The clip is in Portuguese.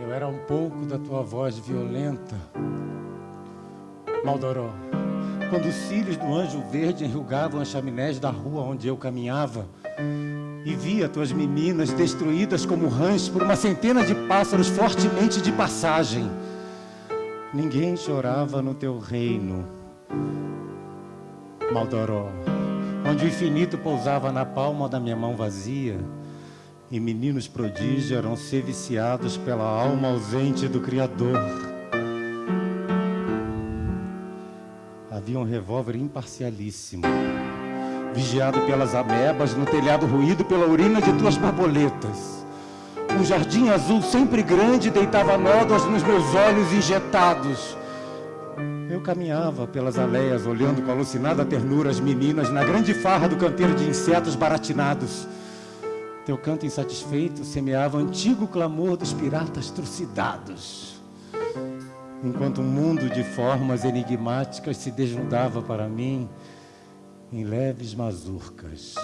Eu era um pouco da tua voz violenta, Maldoró. Quando os cílios do anjo verde enrugavam as chaminés da rua onde eu caminhava, e via tuas meninas destruídas como rãs por uma centena de pássaros fortemente de passagem. Ninguém chorava no teu reino. Maldoró, onde o infinito pousava na palma da minha mão vazia, e meninos prodígios eram ser viciados pela alma ausente do Criador. Havia um revólver imparcialíssimo vigiado pelas amebas, no telhado ruído pela urina de tuas borboletas. Um jardim azul sempre grande deitava nódoas nos meus olhos injetados. Eu caminhava pelas aleias, olhando com alucinada ternura as meninas na grande farra do canteiro de insetos baratinados. Teu canto insatisfeito semeava o antigo clamor dos piratas trucidados. Enquanto um mundo de formas enigmáticas se desnudava para mim, em leves mazurcas.